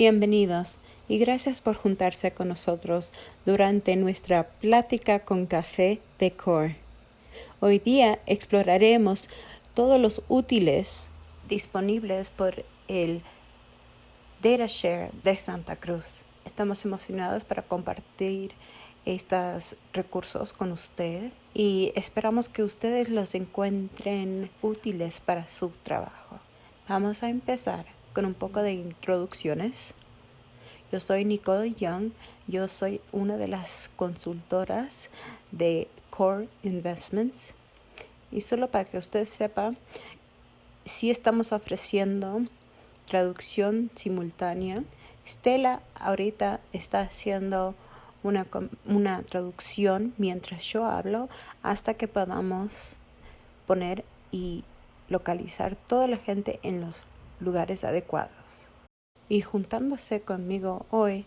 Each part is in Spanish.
Bienvenidos y gracias por juntarse con nosotros durante nuestra plática con café de Core. Hoy día exploraremos todos los útiles disponibles por el DataShare de Santa Cruz. Estamos emocionados para compartir estos recursos con usted y esperamos que ustedes los encuentren útiles para su trabajo. Vamos a empezar con un poco de introducciones. Yo soy Nicole Young, yo soy una de las consultoras de Core Investments. Y solo para que usted sepa, si estamos ofreciendo traducción simultánea. Stella ahorita está haciendo una, una traducción mientras yo hablo hasta que podamos poner y localizar toda la gente en los lugares adecuados. Y juntándose conmigo hoy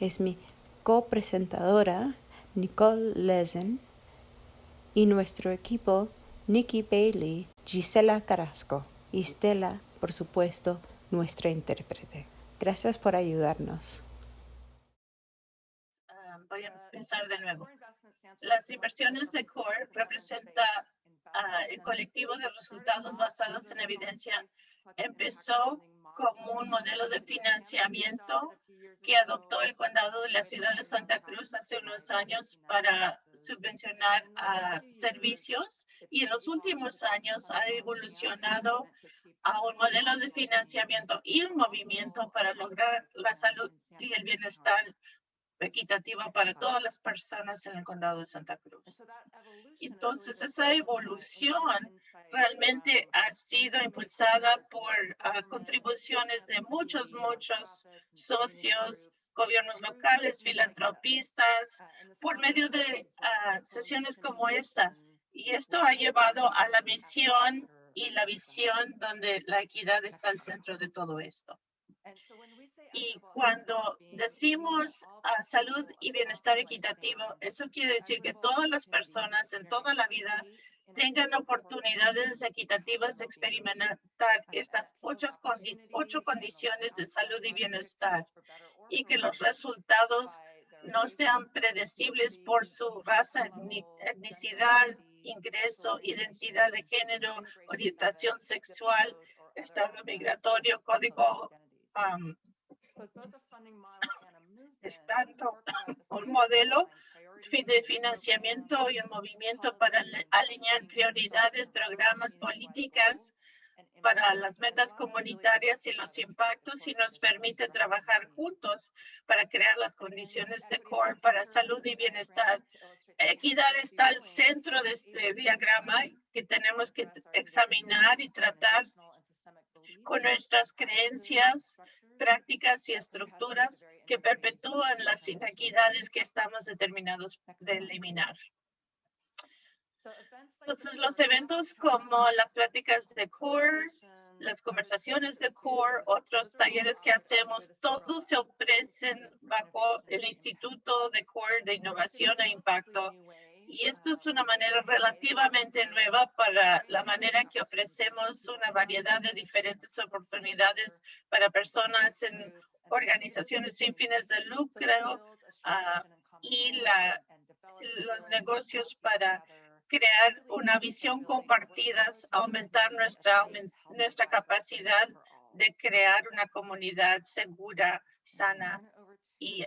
es mi copresentadora Nicole Lezen y nuestro equipo Nikki Bailey, Gisela Carrasco y Stella, por supuesto, nuestra intérprete. Gracias por ayudarnos. Ah, voy a empezar de nuevo. Las inversiones de CORE representan uh, el colectivo de resultados basados en evidencia empezó como un modelo de financiamiento que adoptó el condado de la ciudad de Santa Cruz hace unos años para subvencionar a servicios y en los últimos años ha evolucionado a un modelo de financiamiento y un movimiento para lograr la salud y el bienestar equitativa para todas las personas en el condado de Santa Cruz. Entonces, esa evolución realmente ha sido impulsada por ah, contribuciones de muchos, muchos socios, gobiernos locales, filantropistas, por medio de ah, sesiones como esta. Y esto ha llevado a la misión y la visión donde la equidad está al centro de todo esto. Y cuando decimos uh, salud y bienestar equitativo, eso quiere decir que todas las personas en toda la vida tengan oportunidades equitativas de experimentar estas ocho, ocho condiciones de salud y bienestar y que los resultados no sean predecibles por su raza, etnicidad, ingreso, identidad de género, orientación sexual, estado migratorio, código es tanto un modelo de financiamiento y un movimiento para alinear prioridades, programas, políticas para las metas comunitarias y los impactos y nos permite trabajar juntos para crear las condiciones de core para salud y bienestar. Equidad está al centro de este diagrama que tenemos que examinar y tratar con nuestras creencias, prácticas y estructuras que perpetúan las inequidades que estamos determinados de eliminar. Entonces, los eventos como las prácticas de CORE, las conversaciones de CORE, otros talleres que hacemos, todos se ofrecen bajo el Instituto de CORE de Innovación e Impacto y esto es una manera relativamente nueva para la manera que ofrecemos una variedad de diferentes oportunidades para personas en organizaciones sin fines de lucro uh, y los negocios para crear una visión compartida, aumentar nuestra, nuestra capacidad de crear una comunidad segura, sana y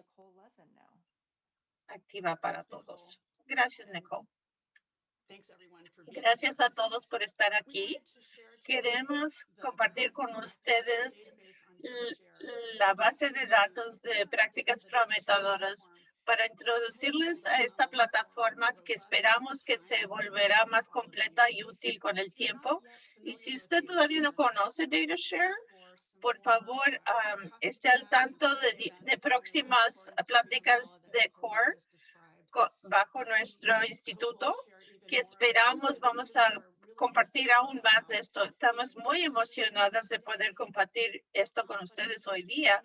activa para todos. Gracias, Nicole. Gracias a todos por estar aquí. Queremos compartir con ustedes la base de datos de prácticas prometedoras para introducirles a esta plataforma que esperamos que se volverá más completa y útil con el tiempo. Y si usted todavía no conoce DataShare, por favor, esté al tanto de, de próximas pláticas de CORE bajo nuestro instituto que esperamos vamos a compartir aún más esto. Estamos muy emocionadas de poder compartir esto con ustedes hoy día,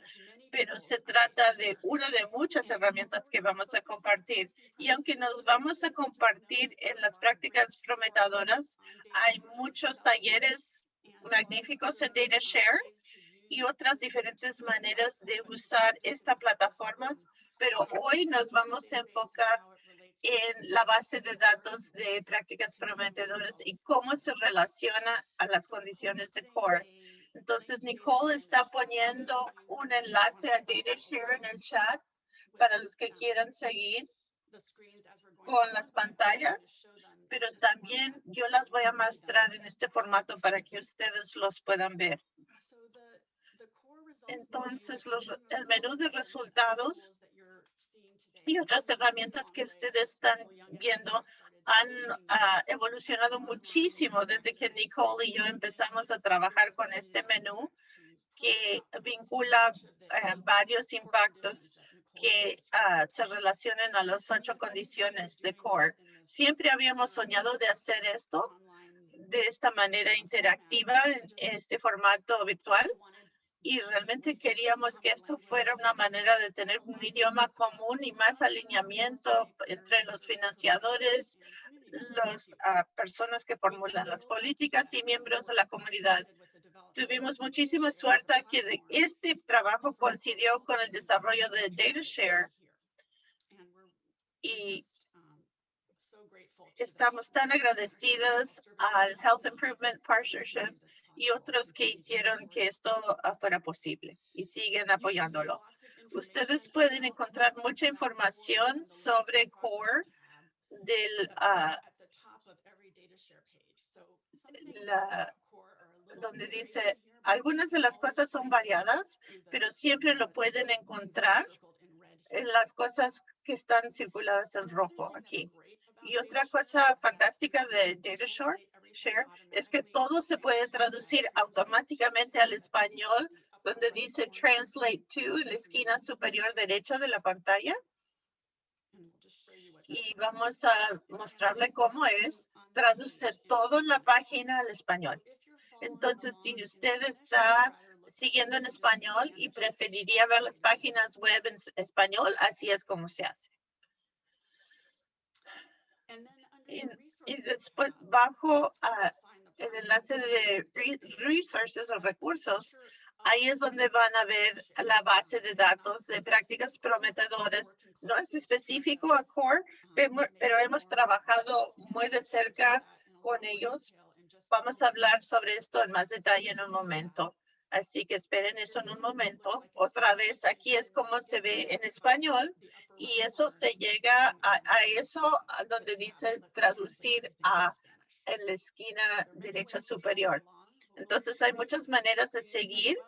pero se trata de una de muchas herramientas que vamos a compartir. Y aunque nos vamos a compartir en las prácticas prometedoras, hay muchos talleres magníficos en DataShare y otras diferentes maneras de usar esta plataforma, pero hoy nos vamos a enfocar en la base de datos de prácticas prometedoras y cómo se relaciona a las condiciones de core. Entonces, Nicole está poniendo un enlace a DataShare en el chat para los que quieran seguir con las pantallas, pero también yo las voy a mostrar en este formato para que ustedes los puedan ver. Entonces, los, el menú de resultados y otras herramientas que ustedes están viendo han ah, evolucionado muchísimo desde que Nicole y yo empezamos a trabajar con este menú que vincula eh, varios impactos que uh, se relacionen a las ocho condiciones de CORE. Siempre habíamos soñado de hacer esto de esta manera interactiva en este formato virtual y realmente queríamos que esto fuera una manera de tener un idioma común y más alineamiento entre los financiadores, las uh, personas que formulan las políticas y miembros de la comunidad. Tuvimos muchísima suerte que este trabajo coincidió con el desarrollo de DataShare y estamos tan agradecidos al Health Improvement Partnership y otros que hicieron que esto fuera posible y siguen apoyándolo. Ustedes pueden encontrar mucha información sobre CORE del uh, la, donde dice, algunas de las cosas son variadas, pero siempre lo pueden encontrar en las cosas que están circuladas en rojo aquí. Y otra cosa fantástica de DataShare Share es que todo se puede traducir automáticamente al español, donde dice Translate to en la esquina superior derecha de la pantalla. Y vamos a mostrarle cómo es traducir todo en la página al español. Entonces, si usted está siguiendo en español y preferiría ver las páginas web en español, así es como se hace. Y, después, bajo el enlace de resources o recursos, ahí es donde van a ver la base de datos de prácticas prometedoras. No es específico a CORE, pero hemos trabajado muy de cerca con ellos Vamos a hablar sobre esto en más detalle en un momento. Así que esperen eso en un momento. Otra vez, aquí es como se ve en español y eso se llega a, eso donde dice traducir a en la esquina derecha superior. Entonces hay muchas maneras de seguir,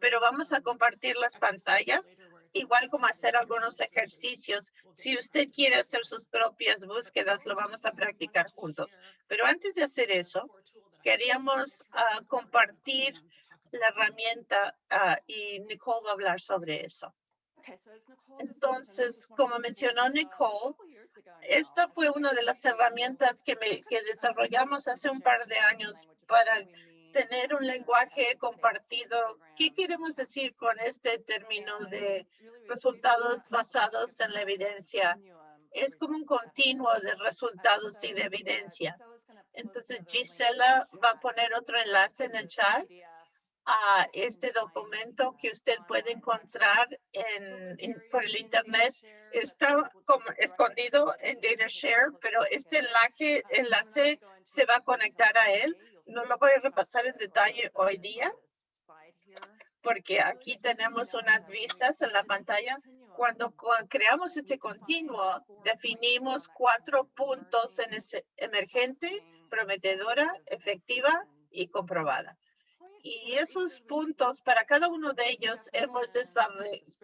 pero vamos a compartir las pantallas, igual como hacer algunos ejercicios. Si usted quiere hacer sus propias búsquedas, lo vamos a practicar juntos. Pero antes de hacer eso, queríamos uh, compartir la herramienta uh, y Nicole va a hablar sobre eso. Entonces, como mencionó Nicole, esta fue una de las herramientas que, me, que desarrollamos hace un par de años para tener un lenguaje compartido. ¿Qué queremos decir con este término de resultados basados en la evidencia? Es como un continuo de resultados y de evidencia. Entonces, Gisela va a poner otro enlace en el chat a este documento que usted puede encontrar en, por el Internet. Está como escondido en DataShare, pero este enlace, enlace se va a conectar a él. No lo voy a repasar en detalle hoy día, porque aquí tenemos unas vistas en la pantalla. Cuando creamos este continuo, definimos cuatro puntos en ese emergente, prometedora, efectiva y comprobada. Y esos puntos, para cada uno de ellos, hemos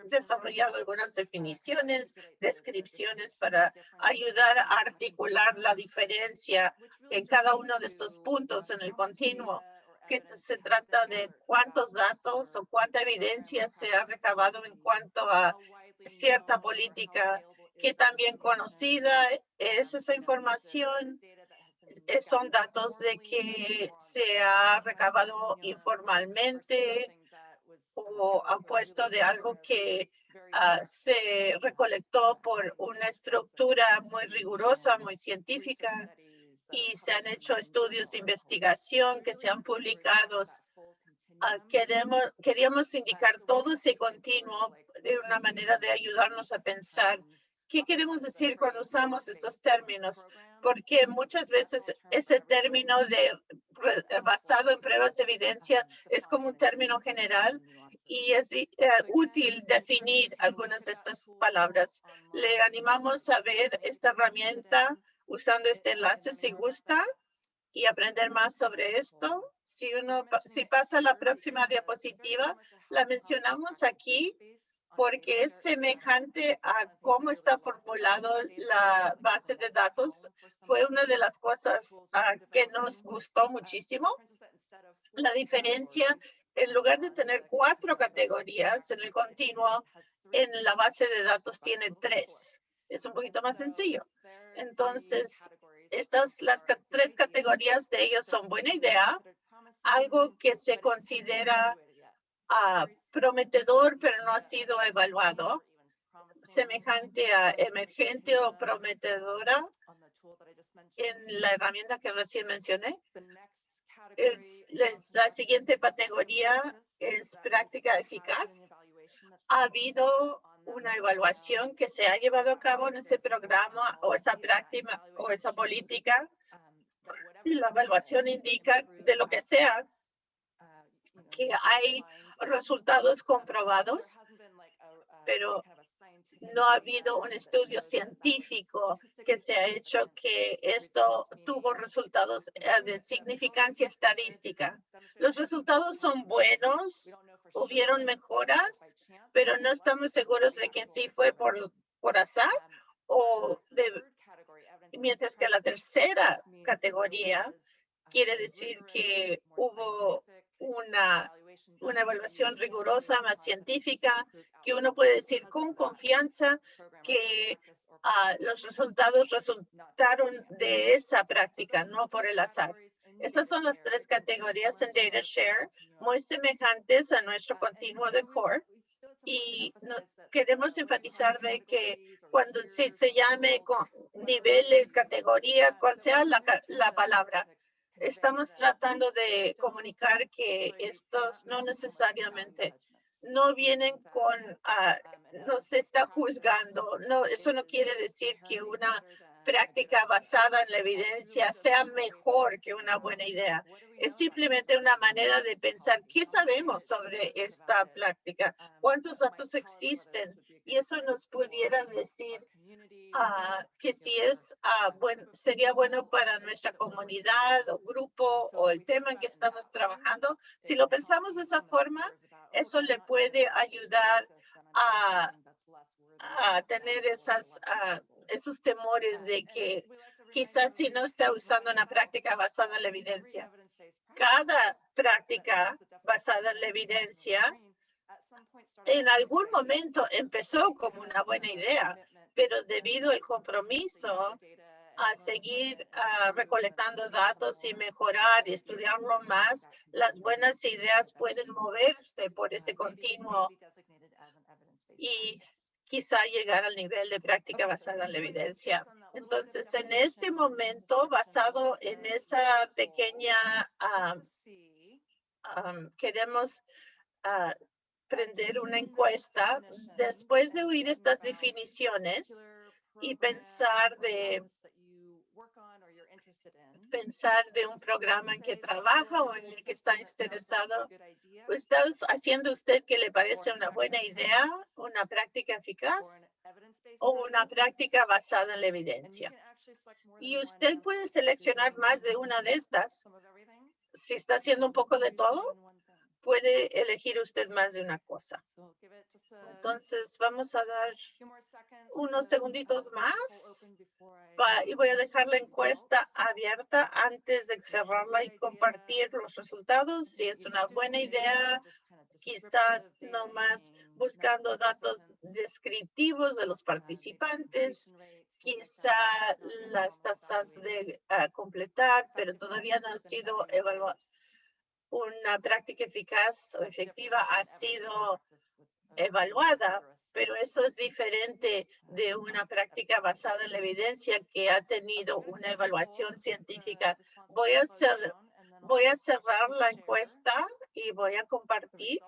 desarrollado algunas definiciones, descripciones para ayudar a articular la diferencia en cada uno de estos puntos en el continuo que se trata de cuántos datos o cuánta evidencia se ha recabado en cuanto a cierta política que también conocida es esa información son datos de que se ha recabado informalmente o ha puesto de algo que ah, se recolectó por una estructura muy rigurosa, muy científica y se han hecho estudios de investigación que se han publicado. Ah, queremos, queríamos indicar todo ese continuo de una manera de ayudarnos a pensar ¿Qué queremos decir cuando usamos esos términos? Porque muchas veces ese término de basado en pruebas de evidencia es como un término general y es eh, útil definir algunas de estas palabras. Le animamos a ver esta herramienta usando este enlace si gusta y aprender más sobre esto. Si uno, si pasa la próxima diapositiva, la mencionamos aquí porque es semejante a cómo está formulado la base de datos. Fue una de las cosas ah, que nos gustó muchísimo. La diferencia, en lugar de tener cuatro categorías en el continuo, en la base de datos tiene tres. Es un poquito más sencillo. Entonces, estas, las tres categorías de ellos son buena idea, algo que se considera uh, prometedor, pero no ha sido evaluado, semejante a emergente o prometedora en la herramienta que recién mencioné. La siguiente categoría es práctica eficaz. Ha habido una evaluación que se ha llevado a cabo en ese programa o esa práctica o esa política. Y la evaluación indica de lo que sea que hay resultados comprobados, pero no ha habido un estudio científico que se ha hecho que esto tuvo resultados eh, de significancia estadística. Los resultados son buenos, hubieron mejoras, pero no estamos seguros de que sí fue por, por azar o de, mientras que la tercera categoría quiere decir que hubo una, una evaluación rigurosa, más científica, que uno puede decir con confianza que ah, los resultados resultaron de esa práctica, no por el azar. Esas son las tres categorías en Data Share, muy semejantes a nuestro continuo de core. Y no, queremos enfatizar de que cuando se, se llame con niveles, categorías, cual sea la, la palabra, estamos tratando de comunicar que estos no necesariamente no vienen con, uh, no se está juzgando. No, eso no quiere decir que una práctica basada en la evidencia sea mejor que una buena idea. Es simplemente una manera de pensar qué sabemos sobre esta práctica, cuántos datos existen. Y eso nos pudiera decir uh, que si es uh, buen, sería bueno para nuestra comunidad o grupo o el tema en que estamos trabajando. Si lo pensamos de esa forma, eso le puede ayudar a, a tener esas, uh, esos temores de que quizás si no está usando una práctica basada en la evidencia. Cada práctica basada en la evidencia en algún momento empezó como una buena idea, pero debido al compromiso a seguir uh, recolectando datos y mejorar y estudiarlo más, las buenas ideas pueden moverse por ese continuo y quizá llegar al nivel de práctica basada en la evidencia. Entonces, en este momento, basado en esa pequeña, um, queremos uh, prender una encuesta después de oír estas definiciones y pensar de pensar de un programa en que trabaja o en el que está interesado. ¿Está haciendo usted que le parece una buena idea, una práctica eficaz o una práctica basada en la evidencia? Y usted puede seleccionar más de una de estas. Si está haciendo un poco de todo, puede elegir usted más de una cosa. Entonces, vamos a dar unos segunditos más. y voy a dejar la encuesta abierta antes de cerrarla y compartir los resultados. Si es una buena idea, quizá nomás buscando datos descriptivos de los participantes, quizá las tasas de ah, completar, pero todavía no ha sido evaluado una práctica eficaz o efectiva ha sido evaluada, pero eso es diferente de una práctica basada en la evidencia que ha tenido una evaluación científica. Voy a Voy a cerrar la encuesta y voy a compartir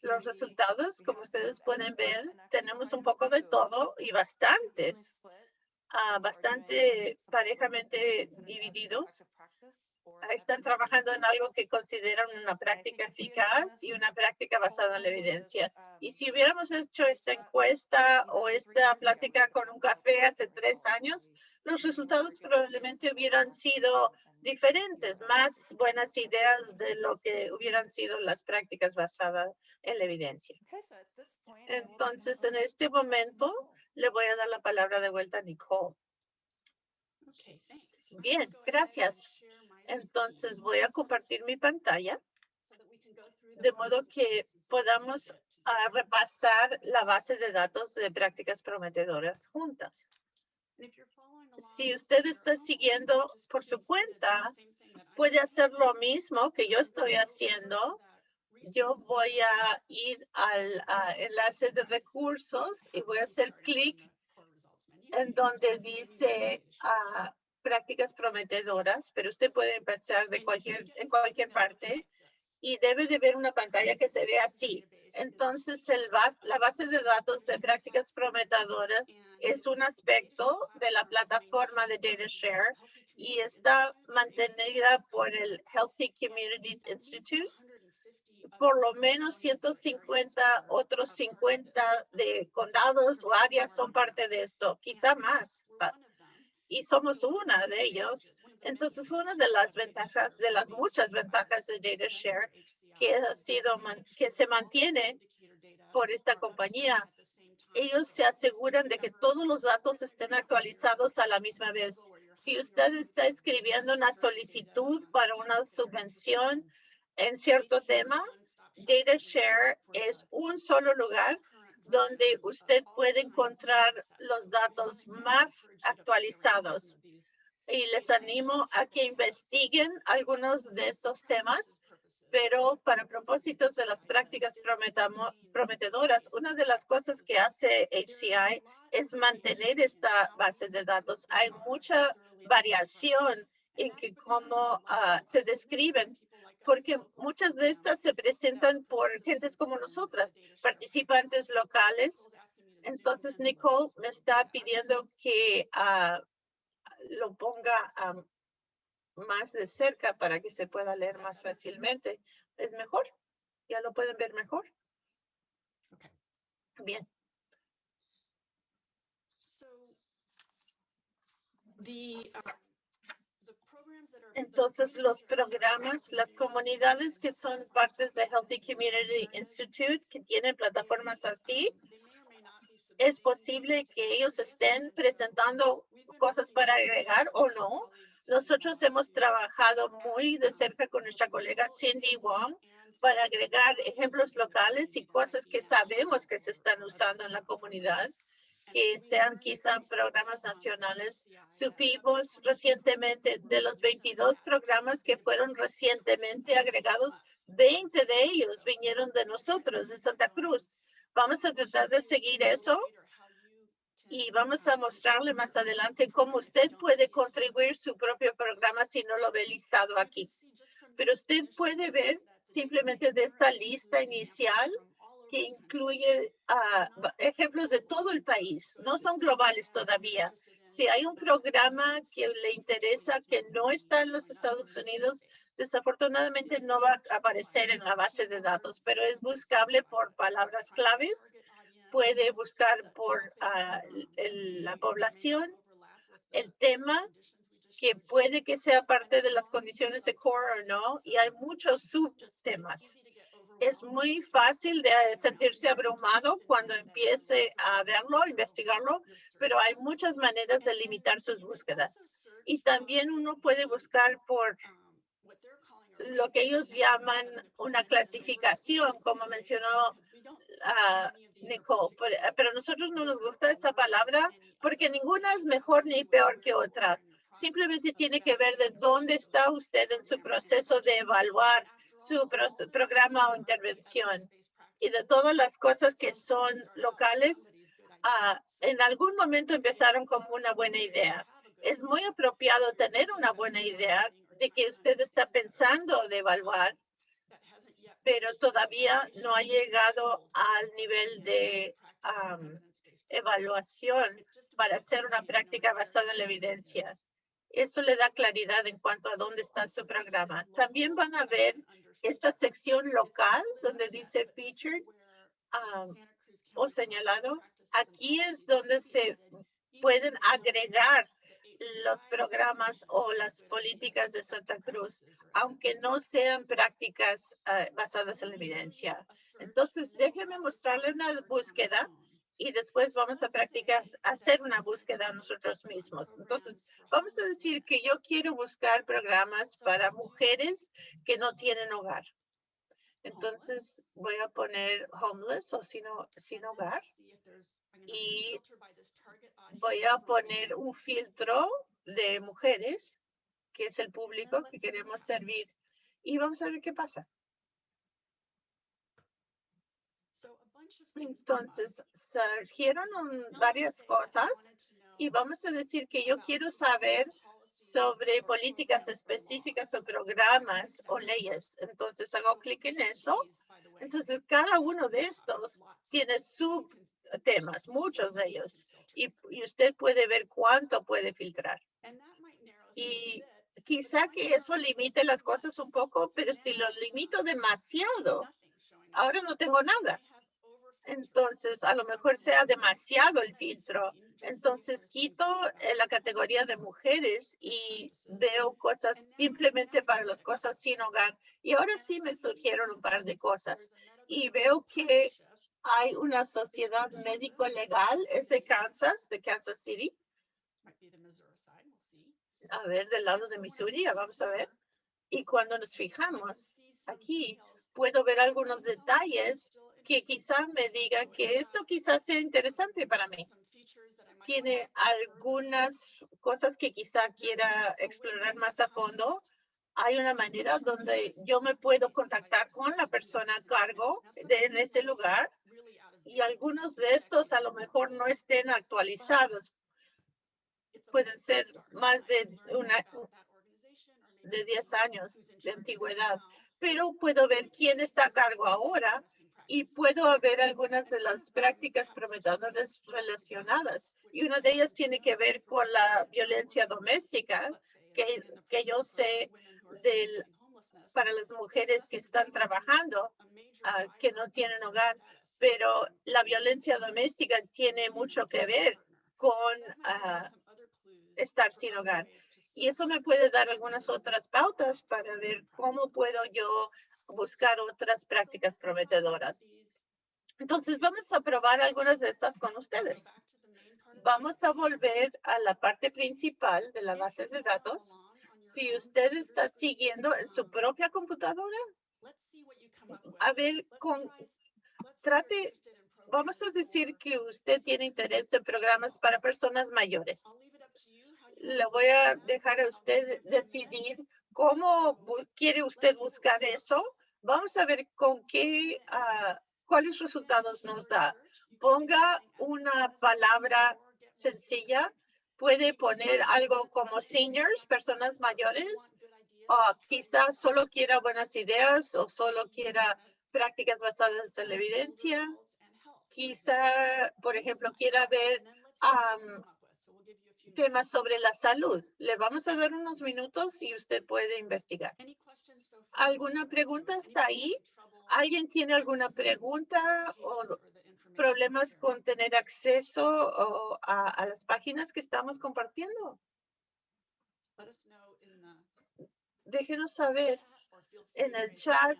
los resultados. Como ustedes pueden ver, tenemos un poco de todo y bastantes, ah, bastante parejamente divididos están trabajando en algo que consideran una práctica eficaz y una práctica basada en la evidencia. Y si hubiéramos hecho esta encuesta o esta plática con un café hace tres años, los resultados probablemente hubieran sido diferentes, más buenas ideas de lo que hubieran sido las prácticas basadas en la evidencia. Entonces, en este momento, le voy a dar la palabra de vuelta a Nicole. Bien, gracias. Entonces voy a compartir mi pantalla de modo que podamos repasar la base de datos de prácticas prometedoras juntas. Si usted está siguiendo por su cuenta, puede hacer lo mismo que yo estoy haciendo. Yo voy a ir al enlace de recursos y voy a hacer clic en donde dice uh, prácticas prometedoras, pero usted puede empezar de cualquier, en cualquier parte y debe de ver una pantalla que se ve así. Entonces, el la base de datos de prácticas prometedoras es un aspecto de la plataforma de DataShare y está mantenida por el Healthy Communities Institute. Por lo menos 150 otros 50 de condados o áreas son parte de esto, quizá más y somos una de ellos. Entonces, una de las ventajas, de las muchas ventajas de DataShare que ha sido, que se mantiene por esta compañía, ellos se aseguran de que todos los datos estén actualizados a la misma vez. Si usted está escribiendo una solicitud para una subvención en cierto tema, DataShare es un solo lugar donde usted puede encontrar los datos más actualizados. Y les animo a que investiguen algunos de estos temas, pero para propósitos de las prácticas prometedoras, una de las cosas que hace HCI es mantener esta base de datos. Hay mucha variación en cómo ah, se describen porque muchas de estas se presentan por gentes como nosotras, participantes locales. Entonces, Nicole me está pidiendo que ah, lo ponga más de cerca para que se pueda leer más fácilmente. Es mejor. Ya lo pueden ver mejor. Bien. Uh, entonces, los programas, las comunidades que son partes de Healthy Community Institute, que tienen plataformas así, es posible que ellos estén presentando cosas para agregar o no. Nosotros hemos trabajado muy de cerca con nuestra colega Cindy Wong para agregar ejemplos locales y cosas que sabemos que se están usando en la comunidad que sean quizá programas nacionales. Supimos recientemente de los 22 programas que fueron recientemente agregados, 20 de ellos vinieron de nosotros, de Santa Cruz. Vamos a tratar de seguir eso y vamos a mostrarle más adelante cómo usted puede contribuir su propio programa si no lo ve listado aquí. Pero usted puede ver simplemente de esta lista inicial que incluye ah, ejemplos de todo el país, no son globales todavía. Si hay un programa que le interesa que no está en los Estados Unidos, desafortunadamente no va a aparecer en la base de datos, pero es buscable por palabras claves. Puede buscar por ah, la población, el tema, que puede que sea parte de las condiciones de core o no, y hay muchos subtemas es muy fácil de sentirse abrumado cuando empiece a verlo, investigarlo, pero hay muchas maneras de limitar sus búsquedas. Y también uno puede buscar por lo que ellos llaman una clasificación, como mencionó uh, Nicole, pero a nosotros no nos gusta esa palabra porque ninguna es mejor ni peor que otra. Simplemente tiene que ver de dónde está usted en su proceso de evaluar su programa o intervención y de todas las cosas que son locales, ah, en algún momento empezaron como una buena idea. Es muy apropiado tener una buena idea de que usted está pensando de evaluar, pero todavía no ha llegado al nivel de evaluación para hacer una práctica basada en la evidencia. Eso le da claridad en cuanto a dónde está su programa. También van a ver esta sección local donde dice featured o señalado. Aquí es donde se pueden agregar los programas o las políticas de Santa Cruz, aunque no sean prácticas eh, basadas en la evidencia. Entonces, déjeme mostrarle una búsqueda y después vamos a practicar, hacer una búsqueda nosotros mismos. Entonces, vamos a decir que yo quiero buscar programas para mujeres que no tienen hogar. Entonces voy a poner homeless o sin, sin hogar y voy a poner un filtro de mujeres, que es el público que queremos servir. Y vamos a ver qué pasa. Entonces, surgieron varias cosas y vamos a decir que yo quiero saber sobre políticas específicas o programas o leyes. Entonces hago clic en eso. Entonces cada uno de estos tiene subtemas, muchos de ellos, y, y usted puede ver cuánto puede filtrar. Y quizá que eso limite las cosas un poco, pero si lo limito demasiado, ahora no tengo nada. Entonces, a lo mejor sea demasiado el filtro entonces quito eh, la categoría de mujeres y veo cosas simplemente para las cosas sin hogar. Y ahora sí me surgieron un par de cosas. Y veo que hay una sociedad médico legal, es de Kansas, de Kansas City. A ver, del lado de Missouri, vamos a ver. Y cuando nos fijamos aquí, puedo ver algunos detalles que quizá me digan que esto quizás sea interesante para mí. Tiene algunas cosas que quizá quiera explorar más a fondo, hay una manera donde yo me puedo contactar con la persona a cargo de, en ese lugar y algunos de estos a lo mejor no estén actualizados. Pueden ser más de una de 10 años de antigüedad, pero puedo ver quién está a cargo ahora y puedo ver algunas de las prácticas prometedoras relacionadas. Y una de ellas tiene que ver con la violencia doméstica, que, que yo sé del, para las mujeres que están trabajando, ah, que no tienen hogar. Pero la violencia doméstica tiene mucho que ver con ah, estar sin hogar. Y eso me puede dar algunas otras pautas para ver cómo puedo yo buscar otras prácticas prometedoras. Entonces, vamos a probar algunas de estas con ustedes. Vamos a volver a la parte principal de la base de datos. Si usted está siguiendo en su propia computadora, a ver, con, trate, vamos a decir que usted tiene interés en programas para personas mayores. Le voy a dejar a usted decidir cómo quiere usted buscar eso Vamos a ver con qué, uh, cuáles resultados nos da. Ponga una palabra sencilla. Puede poner algo como seniors, personas mayores, o quizás solo quiera buenas ideas o solo quiera prácticas basadas en la evidencia. Quizá, por ejemplo, quiera ver temas sobre la salud. Le vamos a dar unos minutos y usted puede investigar. ¿Alguna pregunta hasta ahí? ¿Alguien tiene alguna pregunta o problemas con tener acceso a, las páginas que estamos compartiendo? Déjenos saber en el chat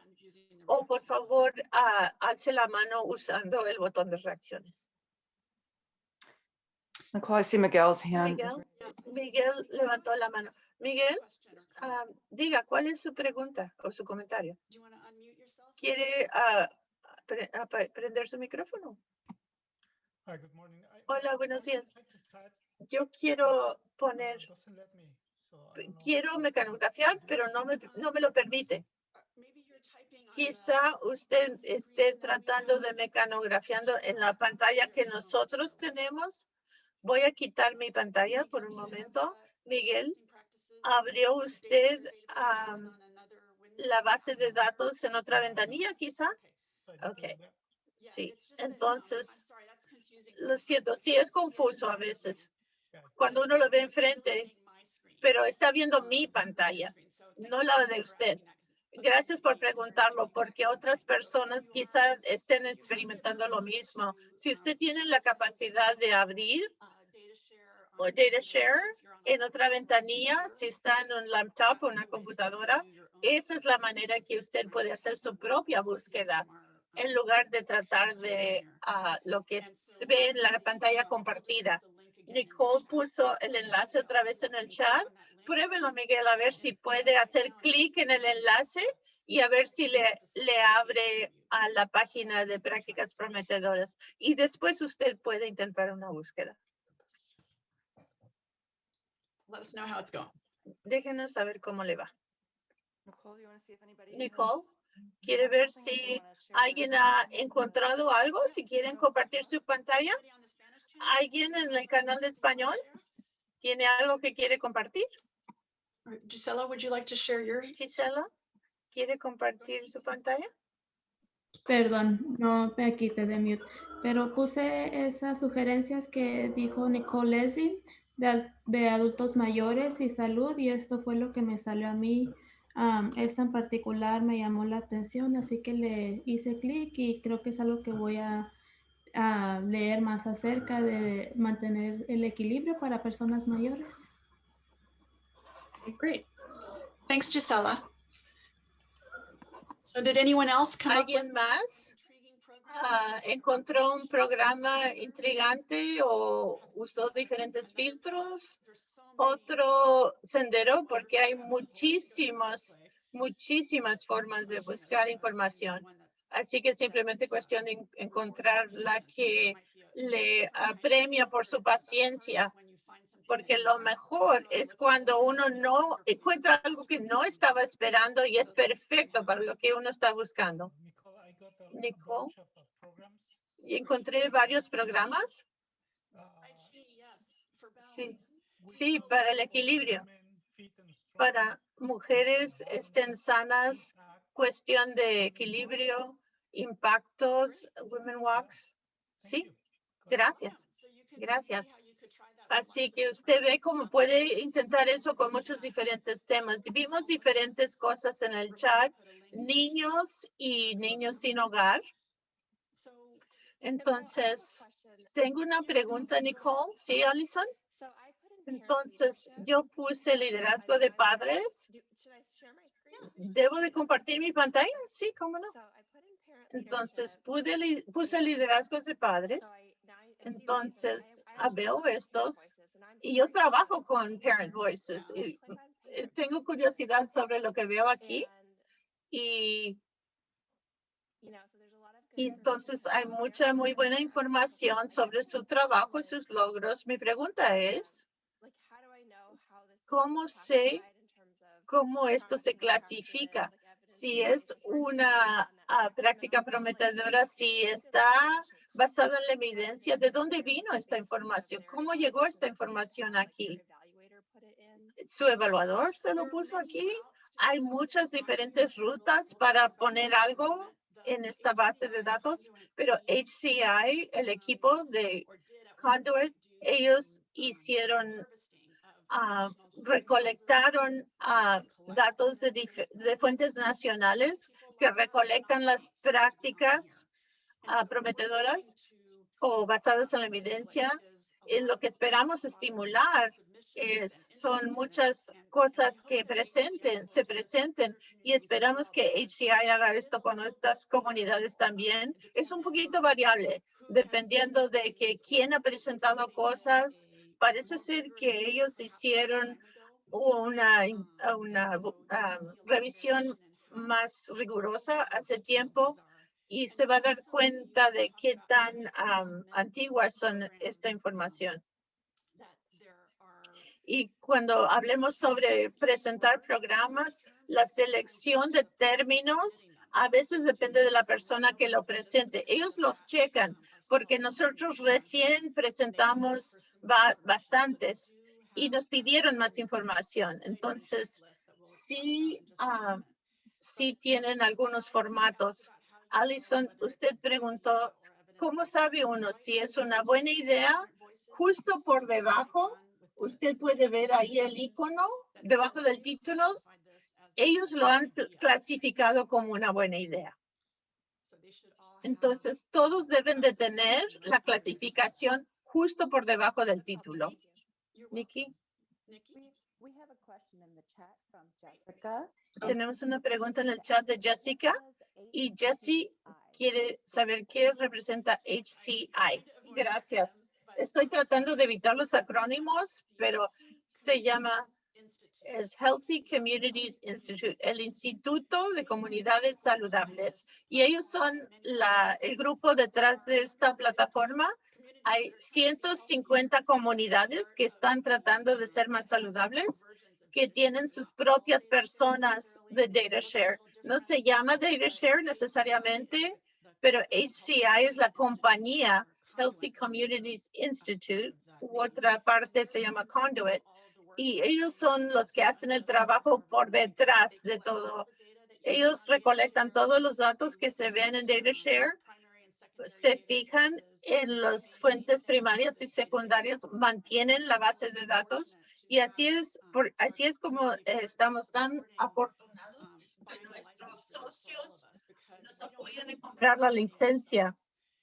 o por favor uh, alce la mano usando el botón de reacciones. Nicole, I see Miguel's hand. Miguel, Miguel levantó la mano. Miguel, uh, diga, ¿cuál es su pregunta o su comentario? ¿Quiere uh, pre uh, prender su micrófono? Hola, buenos días. Yo quiero poner, quiero mecanografiar, pero no me, no me lo permite. Quizá usted esté tratando de mecanografiando en la pantalla que nosotros tenemos Voy a quitar mi pantalla por un momento. Miguel, ¿Abrió usted la base de datos en otra ventanilla quizá? Okay. Sí, entonces, lo siento, sí es confuso a veces cuando uno lo ve enfrente, pero está viendo mi pantalla, no la de usted. Gracias por preguntarlo, porque otras personas quizás estén experimentando lo mismo. Si usted tiene la capacidad de abrir o data share en otra ventanilla, si está en un laptop o una computadora, esa es la manera que usted puede hacer su propia búsqueda en lugar de tratar de ah, lo que se ve en la pantalla compartida. Nicole puso el enlace otra vez en el chat. Pruébelo, Miguel, a ver si puede hacer clic en el enlace y a ver si le, le abre a la página de prácticas prometedoras. Y después usted puede intentar una búsqueda. Let us know how it's going. Déjenos saber cómo le va. Nicole, ¿quiere ver si alguien ha encontrado algo? Si quieren compartir su pantalla. ¿Alguien en el canal de español tiene algo que quiere compartir? Gisela, would you like to share your? Gisela, ¿quiere compartir su pantalla? Perdón, no me quité de mute, pero puse esas sugerencias que dijo Nicole Leslie de, de adultos mayores y salud y esto fue lo que me salió a mí. Am, esta en particular me llamó la atención, así que le hice clic y creo que es algo que voy a, a leer más acerca de mantener el equilibrio para personas mayores. Great. Thanks, Gisela. So did anyone else come up with ¿Alguien más ah, encontró un programa intrigante o usó diferentes filtros? Otro sendero, porque hay muchísimas, muchísimas formas de buscar información. Así que simplemente cuestión de en- encontrar la que le apremia por su paciencia, porque lo mejor es cuando uno no encuentra algo que no estaba esperando y es perfecto para lo que uno está buscando. Nicole. Y encontré varios programas, Sí. sí, para el equilibrio, para mujeres estén sanas, cuestión de equilibrio, impactos, Women Walks. Sí, gracias. Gracias. Así que usted ve cómo puede intentar eso con muchos diferentes temas. Vimos diferentes cosas en el chat, niños y niños sin hogar. Entonces, tengo una pregunta, Nicole. ¿Sí, Alison? Entonces, yo puse liderazgo de padres. ¿Debo de compartir mi pantalla? Sí, cómo no. Entonces, pude puse liderazgos de padres. Entonces, veo estos y yo trabajo con Parent Voices. y, eh, tengo curiosidad sobre lo que veo aquí y y entonces hay mucha muy buena información sobre su trabajo y sus logros. Mi pregunta es, ¿cómo sé cómo esto se clasifica? Si es una ah, práctica prometedora, si está basada en la evidencia, ¿de dónde vino esta información? ¿Cómo llegó esta información aquí? ¿Su evaluador se lo puso aquí? Hay muchas diferentes rutas para poner algo en esta base de datos, pero HCI, el equipo de Conduit, ellos hicieron, ah, recolectaron ah, datos de fuentes nacionales que recolectan las prácticas prometedoras o basadas en la evidencia. En lo que esperamos estimular es, son muchas cosas que presenten, se presenten y esperamos que HCI haga esto con estas comunidades también. Es un poquito variable, dependiendo de que quién ha presentado cosas. Parece ser que ellos hicieron una, in- una ah, revisión más rigurosa hace tiempo y se va a dar cuenta de qué tan am, antiguas son esta información. Y cuando hablemos sobre presentar programas, la selección de términos a veces depende de la persona que lo presente. Ellos los checan porque nosotros recién presentamos ba- bastantes y nos pidieron más información. Entonces, sí, ah, sí tienen algunos formatos. Alison, usted preguntó, ¿cómo sabe uno si es una buena idea? Justo por debajo, usted puede ver ahí el icono debajo del título. Ellos lo han clasificado como una buena idea. Entonces, todos deben de tener la clasificación justo por debajo del título. Nikki, We have a question in the chat from Jessica. tenemos una pregunta en el chat de Jessica y Jessie quiere saber qué representa HCI. Gracias. Estoy tratando de evitar los acrónimos, pero se llama Healthy Communities Institute, el Instituto de Comunidades Saludables. Y ellos son la, el grupo detrás de esta plataforma. Hay 150 comunidades que están tratando de ser más saludables, que tienen sus propias personas de DataShare. No se llama DataShare necesariamente, pero HCI es la compañía Healthy Communities Institute, u otra parte se llama Conduit, y ellos son los que hacen el trabajo por detrás de todo. Ellos recolectan todos los datos que se ven en DataShare, se fijan en las fuentes primarias y secundarias, mantienen la base de datos y así es, por, así es como estamos tan afortunados que nuestros socios nos apoyan en comprar la licencia,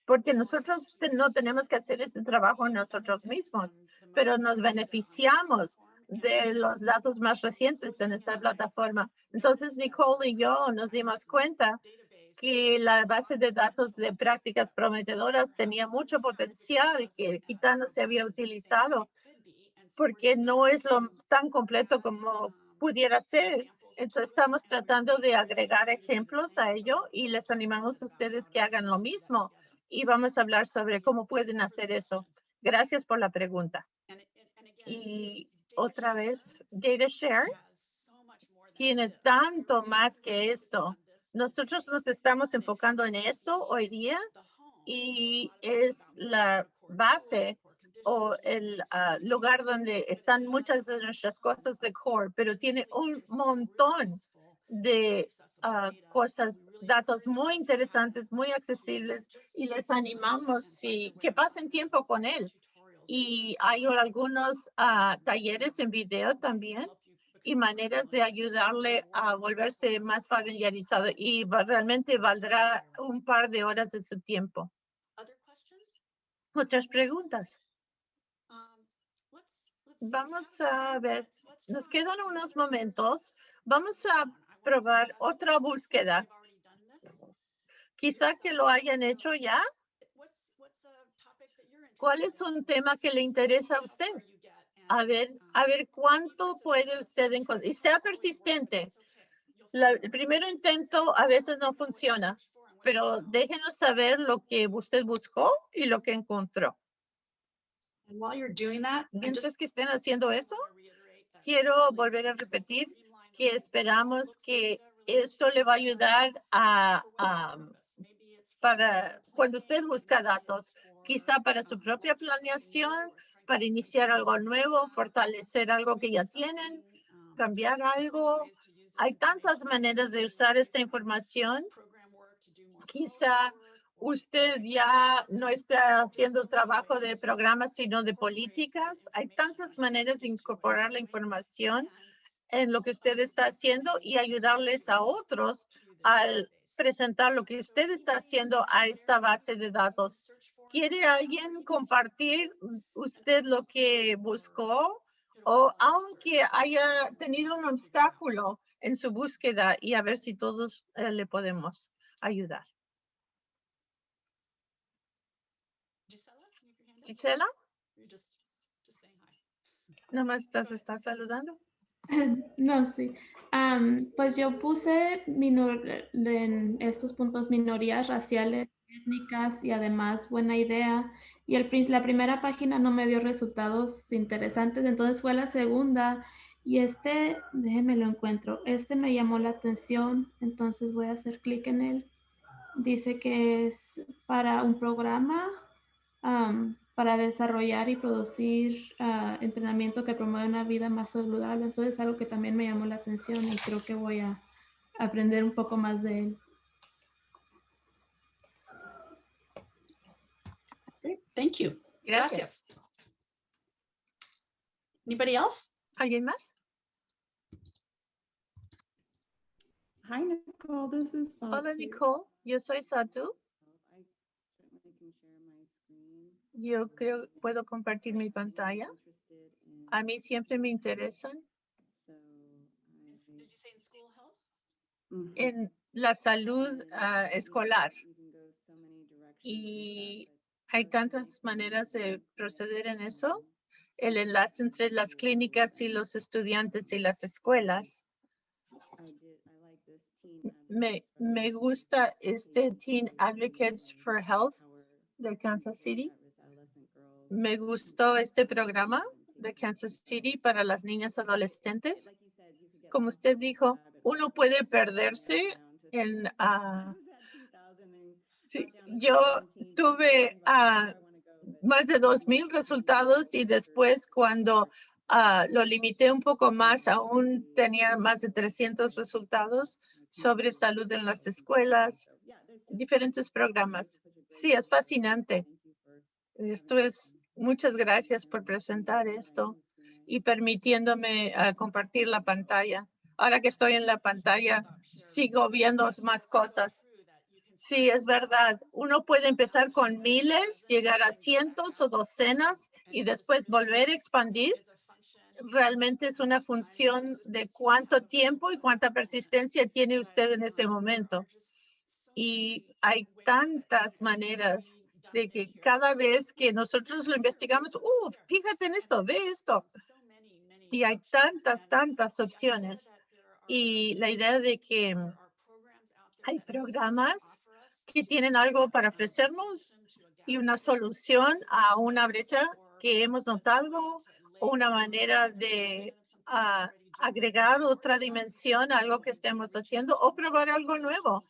porque nosotros no tenemos que hacer ese trabajo nosotros mismos, pero nos beneficiamos de los datos más recientes en esta plataforma. Entonces, Nicole y yo nos dimos cuenta que la base de datos de prácticas prometedoras tenía mucho potencial que quizá no se había utilizado porque no es lo tan completo como pudiera ser. Entonces estamos tratando de agregar ejemplos a ello y les animamos a ustedes que hagan lo mismo y vamos a hablar sobre cómo pueden hacer eso. Gracias por la pregunta. Y otra vez, DataShare tiene tanto más que esto. Nosotros nos estamos enfocando en esto hoy día y es la base o el ah, lugar donde están muchas de nuestras cosas de core, pero tiene un montón de ah, cosas, datos muy interesantes, muy accesibles y les animamos si, que pasen tiempo con él. Y hay algunos ah, talleres en video también y maneras de ayudarle a volverse más familiarizado y realmente valdrá un par de horas de su tiempo. Otras preguntas. Vamos a ver, nos quedan unos momentos. Vamos a probar otra búsqueda. Quizá que lo hayan hecho ya. ¿Cuál es un tema que le interesa a usted? A ver, a ver cuánto puede usted encontrar. Y sea persistente. El primer intento a veces no funciona, pero déjenos saber lo que usted buscó y lo que encontró. While you're doing that, Mientras que estén haciendo eso, quiero volver a repetir que esperamos que esto le va a ayudar a, a- para cuando usted busca datos, quizá para su propia planeación, para iniciar algo nuevo, fortalecer algo que ya tienen, cambiar algo. Hay tantas maneras de usar esta información. Quizá usted ya no está haciendo trabajo de programas, sino de políticas. Hay tantas maneras de incorporar la información en lo que usted está haciendo y ayudarles a otros al presentar lo que usted está haciendo a esta base de datos. ¿Quiere alguien compartir usted lo que buscó? O aunque haya tenido un obstáculo en su búsqueda y a ver si todos eh, le podemos ayudar. Gisela, can you put your hand up? Gisela, just, just hi. nomás estás, estás saludando. No, sí. Am, pues yo puse minor- en estos puntos minorías raciales, étnicas y además buena idea. Y el, la primera página no me dio resultados interesantes, entonces fue la segunda. Y este, déjeme lo encuentro, este me llamó la atención, entonces voy a hacer clic en él. Dice que es para un programa am, para desarrollar y producir ah, entrenamiento que promueve una vida más saludable. Entonces es algo que también me llamó la atención y creo que voy a aprender un poco más de él. Great, thank you. Gracias. Anybody else? ¿Alguien más? Hi, Nicole. This is Hola, Satu. Nicole. Yo soy Satu. Yo creo puedo compartir mi pantalla. A mí siempre me interesan So Is- I- Did you say in school health? Mhm. en la salud ah, escolar. Y hay tantas maneras de proceder en eso. El enlace entre las clínicas y los estudiantes y las escuelas. Me, me gusta este Teen Advocates for Health de Kansas City. Me gustó este programa de Kansas. City para las niñas adolescentes. Como usted dijo, uno puede perderse en, 2000. 2000 to yo 17, tuve, but más de then dos you mil have to resultados y después cuando ah, lo limité un poco más, aún tenía más de action 300 and resultados sobre salud en las escuelas, diferentes programas. Sí, es fascinante. Esto es, muchas gracias por presentar esto y permitiéndome ah, compartir la pantalla. Ahora que estoy en la pantalla, sigo viendo más cosas. Sí, es verdad. Uno puede empezar con miles, llegar a cientos o docenas y después volver a expandir. Realmente es una función de cuánto tiempo y cuánta persistencia tiene usted en ese momento. Y hay tantas maneras de que cada vez que nosotros lo investigamos, uh, fíjate en esto, ve esto. Y hay tantas, tantas opciones. Y la idea de que hay programas que tienen algo para ofrecernos y una solución a una brecha que hemos notado o una manera de ah, agregar otra dimensión a algo que estemos haciendo o probar algo nuevo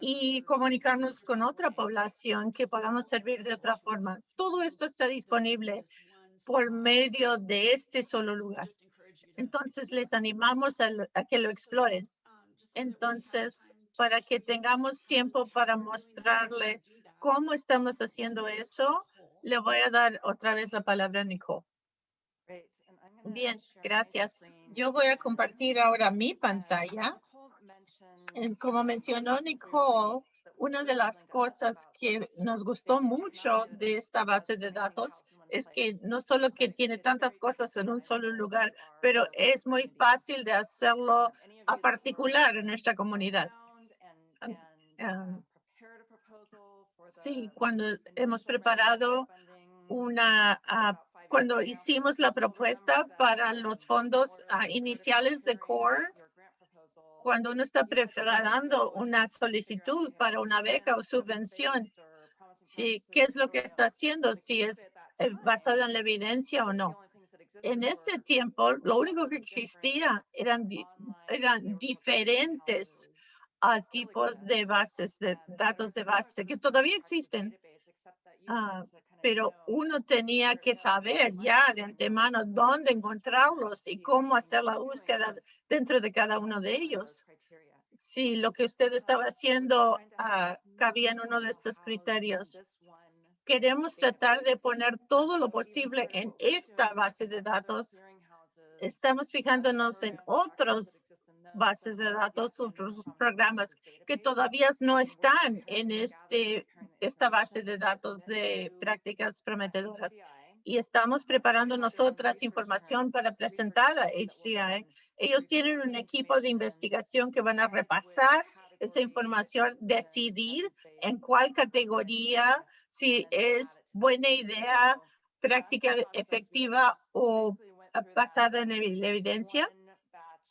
y comunicarnos con otra población que podamos servir de otra forma. Todo esto está disponible por medio de este solo lugar. Entonces les animamos a, lo- a que lo exploren. Entonces, para que tengamos tiempo para mostrarle cómo estamos haciendo eso, le voy a dar otra vez la palabra a Nicole. Bien, gracias. Yo voy a compartir ahora mi pantalla. Como mencionó Nicole, una de las cosas que nos gustó mucho de esta base de datos es que no solo que tiene tantas cosas en un solo lugar, pero es muy fácil de hacerlo a particular en nuestra comunidad. around and- and, prepared a proposal for Sí, cuando hemos preparado una, ah, years cuando hicimos la propuesta para los fondos ah, iniciales de CORE, cuando uno está preparando una solicitud para una beca o subvención, si, qué es lo que está haciendo, si es eh, basado en la evidencia o no. En este tiempo, lo único que existía eran, eran diferentes ah, tipos de bases, de datos de base, que todavía existen. database, pero uno tenía que saber ya de antemano dónde encontrarlos y cómo hacer la búsqueda dentro de cada uno de ellos. Si lo que usted estaba haciendo ah, cabía en uno de estos criterios. Queremos tratar de poner todo lo posible en esta base de datos. Estamos fijándonos en otros bases de datos, otros programas que todavía no están en este, esta base de to datos de prácticas prometedoras. Y estamos preparando nosotras información para presentar a HCI. Ellos tienen un equipo de investigación que van a repasar esa información, decidir en cuál categoría, si es buena idea, práctica efectiva o basada en evidencia.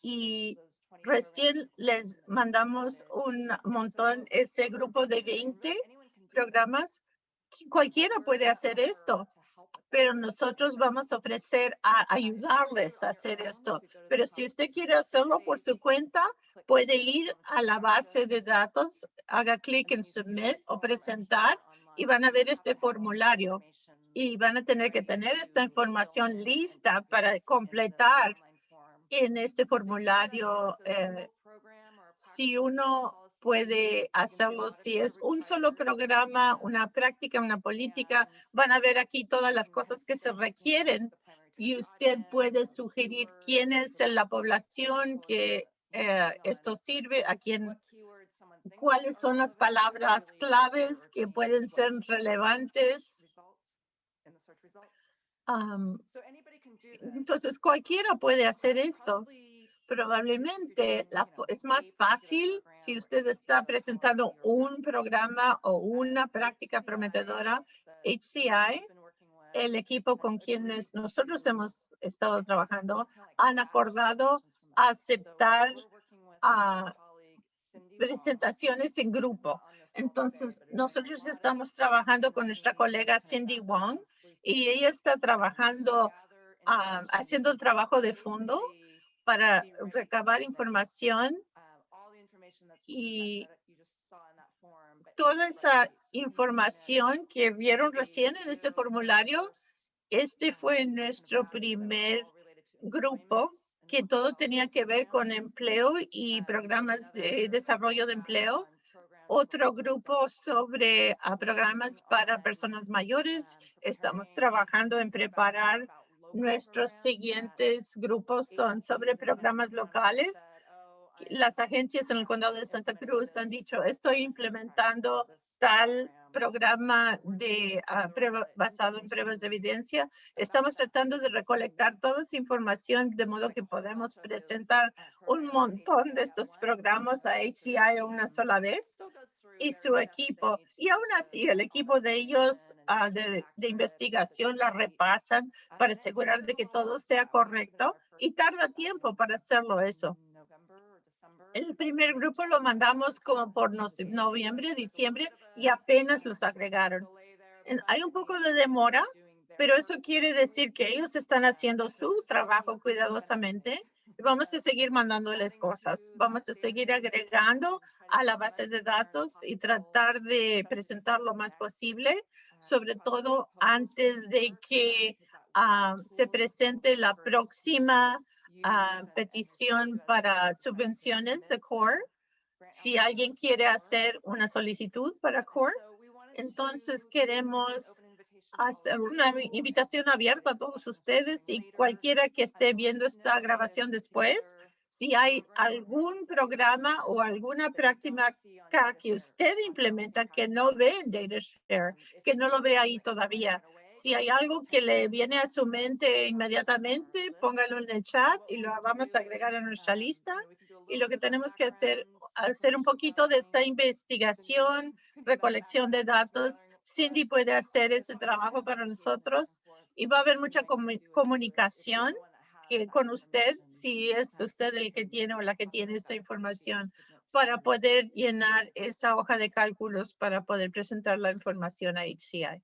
Y those 20 programs Recién les mandamos un montón, ese grupo de basically, and 20 really anyone can do this, programas. Cualquiera puede hacer esto, pero nosotros vamos a ofrecer a ayudarles a hacer esto. Pero si usted quiere hacerlo por su cuenta, puede ir a la base de datos, haga clic en Submit o presentar y van a ver este formulario. y van a tener que tener esta información lista para completar en este formulario. eh, si uno puede hacerlo, si es un solo programa, una práctica, una política, van a ver aquí todas las cosas que se requieren y usted puede sugerir quién es la población que eh, esto sirve, a quién, cuáles son las palabras claves que pueden ser relevantes. Am, entonces, cualquiera puede hacer esto. Probablemente la es más fácil si usted está presentando un programa o una práctica prometedora. HCI, el equipo con quienes nosotros hemos estado trabajando, han acordado aceptar a presentaciones en grupo. Entonces, nosotros estamos trabajando con nuestra colega Cindy Wong y ella está trabajando, haciendo el trabajo de fondo para recabar información y toda esa información que vieron recién en este formulario, este fue nuestro primer grupo que todo tenía que ver con empleo y programas de desarrollo de empleo. Otro grupo sobre ah, programas para personas mayores. Estamos trabajando en preparar nuestros siguientes grupos son sobre programas locales. Las agencias en el condado de Santa Cruz han dicho, estoy implementando tal programa de ah, prueba- basado en pruebas de evidencia. Estamos tratando de recolectar toda esa información de modo que podemos presentar un montón de estos programas a HCI una sola vez y su equipo. Y aún así, el equipo de ellos ah, de, investigación la repasan para asegurar de que todo sea correcto y tarda tiempo para hacerlo eso. El primer grupo lo mandamos como por noviembre, diciembre y apenas los agregaron. Hay un poco de demora, pero eso quiere decir que ellos están haciendo su trabajo cuidadosamente. Vamos a seguir mandándoles cosas. Vamos a seguir agregando a la base de datos y tratar de presentar lo más posible, sobre todo antes de que ah, se presente la próxima ah, petición para subvenciones de CORE. Si alguien quiere hacer una solicitud para CORE, entonces queremos una invi- invitación abierta a todos ustedes y cualquiera que esté viendo esta grabación después, si hay algún programa o alguna práctica que usted implementa que no ve en DataShare, que no lo ve ahí todavía, si hay algo que le viene a su mente inmediatamente, póngalo en el chat y lo vamos a agregar a nuestra lista. Y lo que tenemos que hacer, hacer un poquito de esta investigación, recolección de datos. Cindy puede hacer ese trabajo para nosotros y va a haber mucha comu- comunicación que con usted, si es usted el que tiene o la que tiene esta información, para poder llenar esa hoja de cálculos para poder presentar la información a HCI.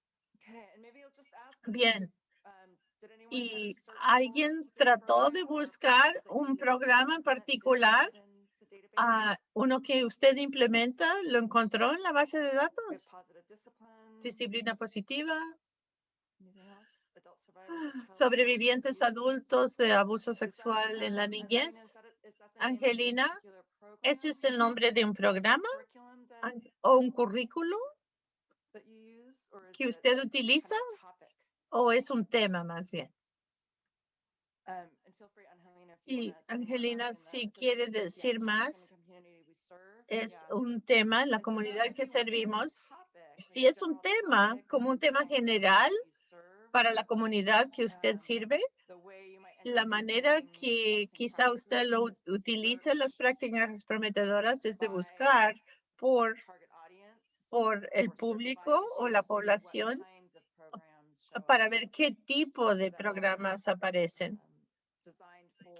Bien. ¿Y alguien trató de buscar un programa en particular? Ah, uno que usted implementa, ¿lo encontró en la base de datos? Disciplina positiva, sobrevivientes adultos de abuso sexual en la niñez. Angelina, ¿ese es el nombre de un programa o un currículo que usted utiliza o es un tema más bien? Y Angelina, si quiere decir más, es un tema en la comunidad que servimos. Si es un tema, como un tema general para la comunidad que usted sirve, la manera que quizá usted lo ut- utilice las prácticas prometedoras es de buscar por, por el público o la población para ver qué tipo de programas aparecen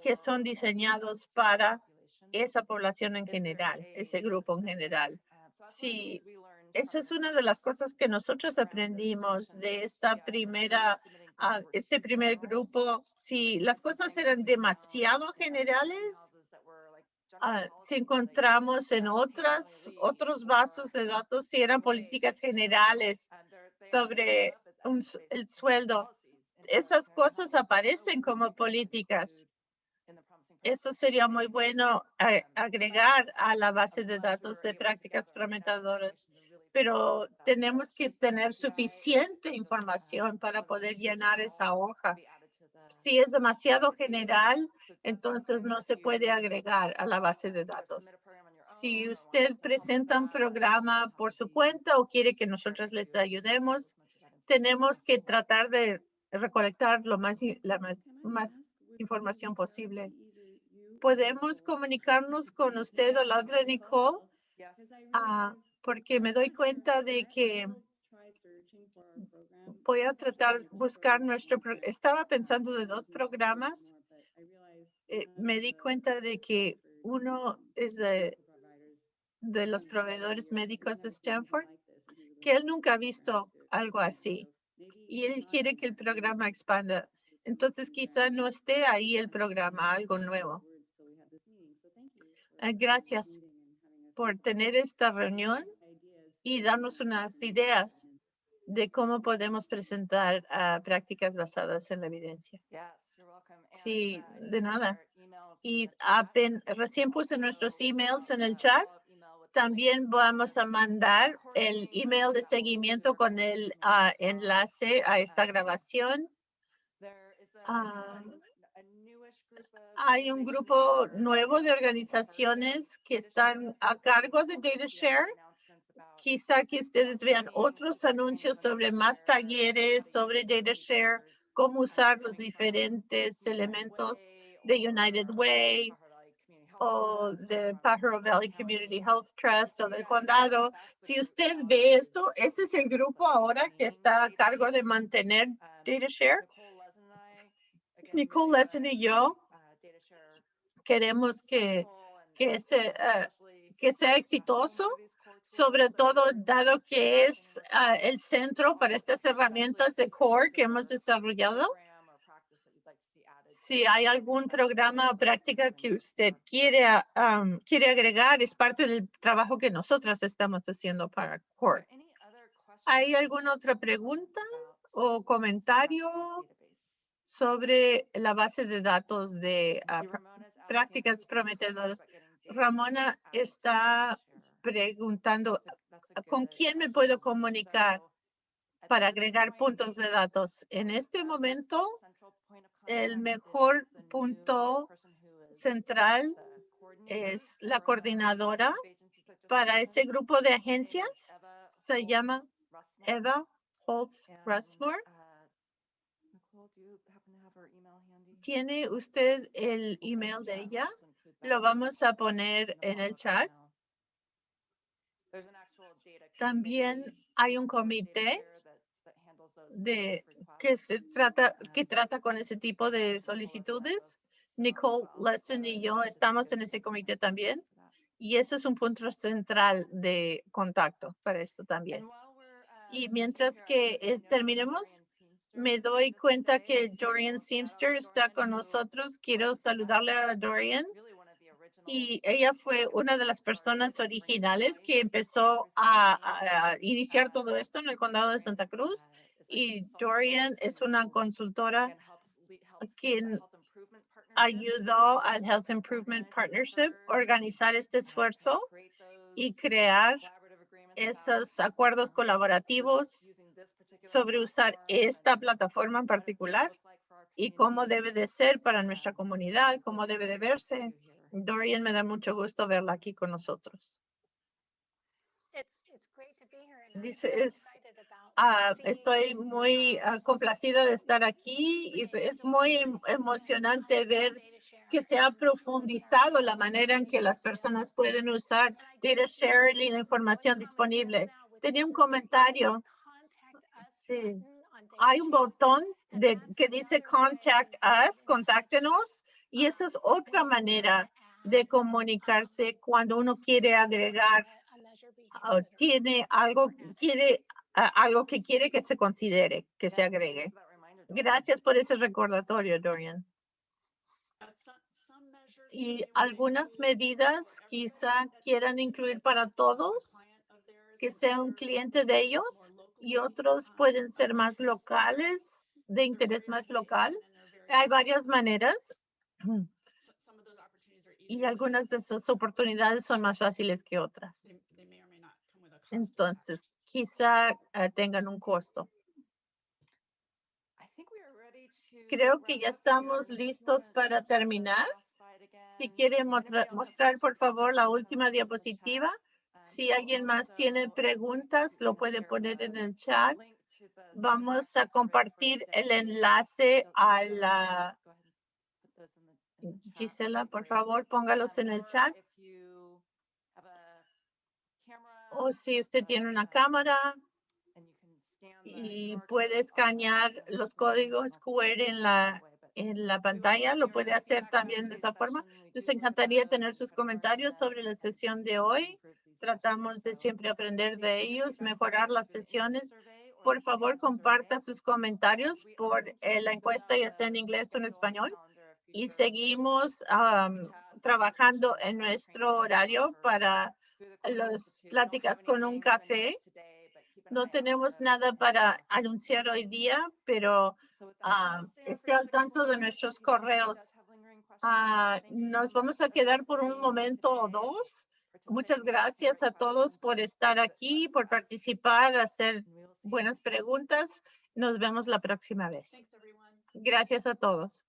que son diseñados para esa población en general, ese grupo en general. Sí, esa es una de las cosas que nosotros aprendimos de esta primera, ah, este primer grupo. Si las cosas eran demasiado generales, ah, si encontramos en otras, otros vasos de datos, si eran políticas generales sobre un el sueldo. Esas cosas aparecen como políticas. Eso sería muy bueno eh, agregar a la base de datos de prácticas prometedoras. Pero tenemos que tener suficiente información para poder llenar esa hoja. Si es demasiado general, entonces no se puede agregar a la base de datos. Si usted presenta un programa por su cuenta o quiere que nosotros les ayudemos, tenemos que tratar de recolectar lo más, la más, más información posible. ¿Podemos comunicarnos con usted o la otra Nicole? Ah, porque me doy cuenta de que voy a tratar buscar nuestro, estaba pensando de dos programas. eh, me di cuenta de que uno es de, de los proveedores médicos de Stanford, que él nunca ha visto algo así y él quiere que el programa expanda. Entonces quizá no esté ahí el programa, algo nuevo. Eh, Gracias por tener esta reunión y darnos unas ideas de cómo podemos presentar ah, prácticas basadas en la evidencia. Sí, de nada. Y apen- recién puse nuestros emails en el chat. También vamos a mandar el email de seguimiento con el ah, enlace a esta grabación. Ah, Hay un grupo nuevo de organizaciones que están a cargo de DataShare. Quizá que ustedes vean otros anuncios sobre más talleres sobre DataShare, cómo usar los diferentes elementos de United Way o de Pajaro Valley Community Health Trust o del condado. Si usted ve esto, ese es el grupo ahora que está a cargo de mantener DataShare. Nicole Lesson y yo queremos que, que, que sea exitoso, sobre todo dado que es ah, el centro para estas herramientas de core que hemos desarrollado. Si hay algún programa o práctica que usted quiere, am, quiere agregar, es parte del trabajo que nosotros estamos haciendo para core. ¿Hay alguna otra pregunta o comentario sobre la base de datos de pra- prácticas prometedoras? Ramona está preguntando, ¿con quién me puedo comunicar para agregar puntos de datos? En este momento, el mejor punto central es la coordinadora para ese grupo de agencias. Se llama Eva Holtz Rushmore. ¿Tiene usted el email de ella? Lo vamos a poner en el chat. También hay un comité de que se trata que trata con ese tipo de solicitudes. Nicole Lesson y yo estamos en ese comité también y ese es un punto central de contacto para esto también. Y mientras que eh, terminemos, me doy cuenta que Dorian Seamster está con nosotros. Quiero saludarle a Dorian. Y ella fue una de las personas originales que empezó a, iniciar todo esto en el condado de Santa Cruz. Y Dorian es una consultora quien ayudó al Health Improvement Partnership a organizar este esfuerzo y crear esos acuerdos colaborativos sobre usar esta plataforma en particular y cómo debe de ser para nuestra comunidad, cómo debe de verse. Dorian, me da mucho gusto verla aquí con nosotros. Dice, es, ah, estoy muy ah, complacida de estar aquí y es muy em- emocionante ver que se ha profundizado la manera en que las personas pueden usar data sharing y la información disponible. Tenía un comentario. Sí. Hay un botón de, que dice contact us, contáctenos, y esa es otra manera de comunicarse cuando uno quiere agregar o tiene algo, quiere ah, algo que quiere que se considere, que se agregue. Gracias por ese recordatorio, Dorian. Y algunas medidas quizá quieran incluir para todos, que sea un cliente de ellos y otros pueden ser más locales, de interés más local. Hay varias maneras y algunas de estas oportunidades son más fáciles que otras. Entonces, quizá eh, tengan un costo. Creo que ya estamos listos para terminar. Si quiere motra- mostrar, por favor, la última diapositiva. Si alguien más tiene preguntas, lo puede poner en el chat. Vamos a compartir el enlace a la... Gisela, por favor, póngalos en el chat. O si usted tiene una cámara y puede escanear los códigos QR en la, en la pantalla, lo puede hacer también de esa forma. Nos encantaría tener sus comentarios sobre la sesión de hoy. Tratamos de siempre aprender de ellos, mejorar las sesiones. Por favor, comparta sus comentarios por eh, la encuesta, ya sea en inglés o en español. Y seguimos am, trabajando en nuestro horario para las pláticas con un café. No tenemos nada para anunciar hoy día, pero ah, esté al tanto de nuestros correos. Ah, nos vamos a quedar por un momento o dos. Muchas gracias a todos por estar aquí, por participar, hacer buenas preguntas. Nos vemos la próxima vez. Gracias a todos.